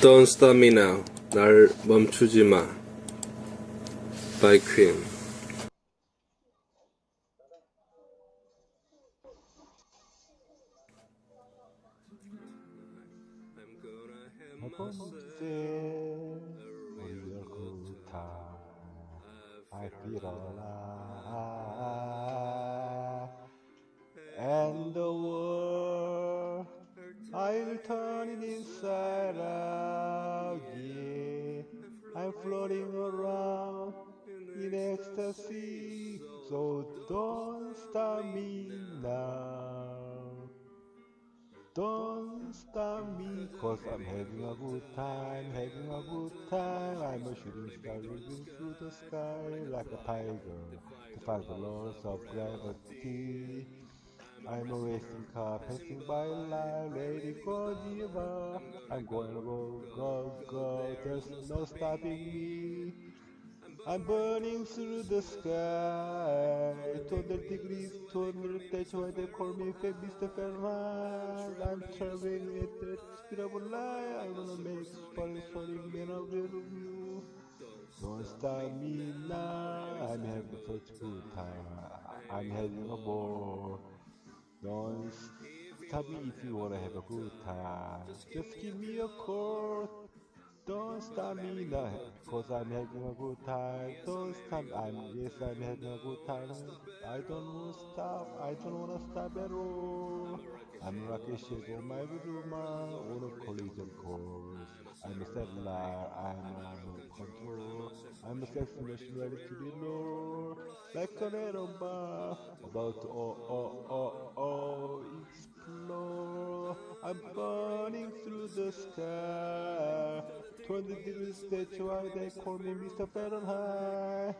Don't stop me now. 날 멈추지 마. By Queen. I feel alive Floating around in ecstasy so don't stop me now don't stop me, cause I'm having a good time, having a good time. I'm a shooting star living through the sky like a tiger to find the laws of gravity. I'm a racing car passing by like Lady Godiva. I'm going to go, go, go, there's no stopping me. I'm burning through the sky 200 degrees, 200 that's why they call me Mr. Fahrenheit I'm traveling at the speed of light I'm gonna make supersonic man of you Don't stop me now I'm having such a good time I'm having a ball Don't stop me if you wanna have a good time Just give me a call don't stop me now, cause I'm having a good time. Don't stop, I'm, yes, I'm having a good time. I don't wanna stop, I don't wanna stop at all. I'm Rakesh on my Viduma on a collision course. I'm a settler, I'm on control. I'm a sex ready to be low. Like an atom bomb, about to oh, oh, oh, I'm burning through the sky. 20 degrees, that's why they call me Mr. Fahrenheit.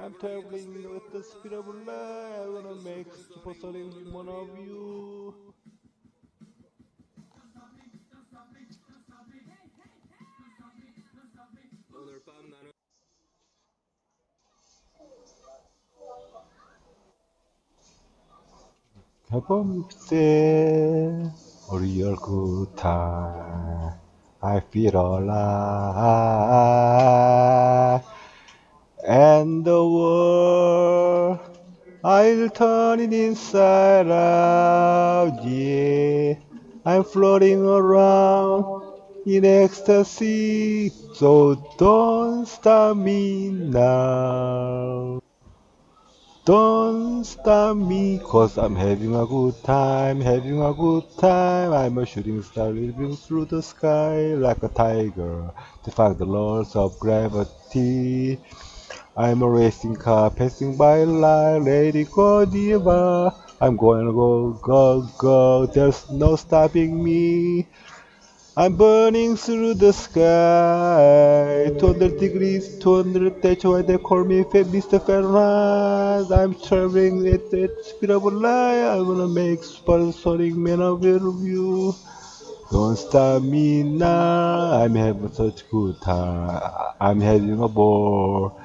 I'm traveling with the speed of light. I'm gonna make supersonic one of you. 해 real good time I feel alive. And the world I'll turn it inside out. Yeah I'm floating around in ecstasy. So don't stop me now don't stop me, cause I'm having a good time, having a good time. I'm a shooting star living through the sky like a tiger, defying the laws of gravity. I'm a racing car passing by like Lady Godiva. I'm going to go, go, go, there's no stopping me. I'm burning through the sky 200 degrees, 200 that's why they call me Mr. Fahrenheit I'm traveling at the speed of light I'm gonna make supersonic man of you Don't stop me now I'm having such good time I'm having a ball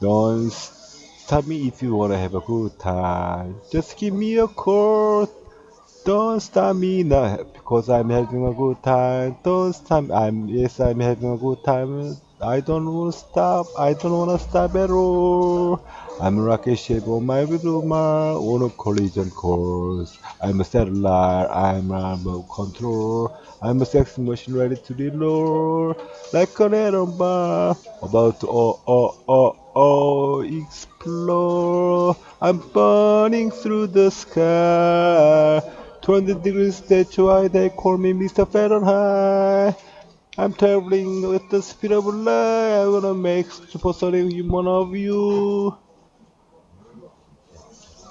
Don't stop me if you wanna have a good time Just give me a call don't stop me now because I'm having a good time. Don't stop. I'm yes, I'm having a good time. I don't want to stop. I don't want to stop at all. I'm Rakesh on my Viduma on a collision course. I'm a satellite. I'm remote control. I'm a sex machine ready to reload like an atom bomb about to oh oh oh oh explode. I'm burning through the sky. 20 degrees, that's why they call me Mr. Fahrenheit. I'm traveling with the speed of light. I'm gonna make supersonic human of you.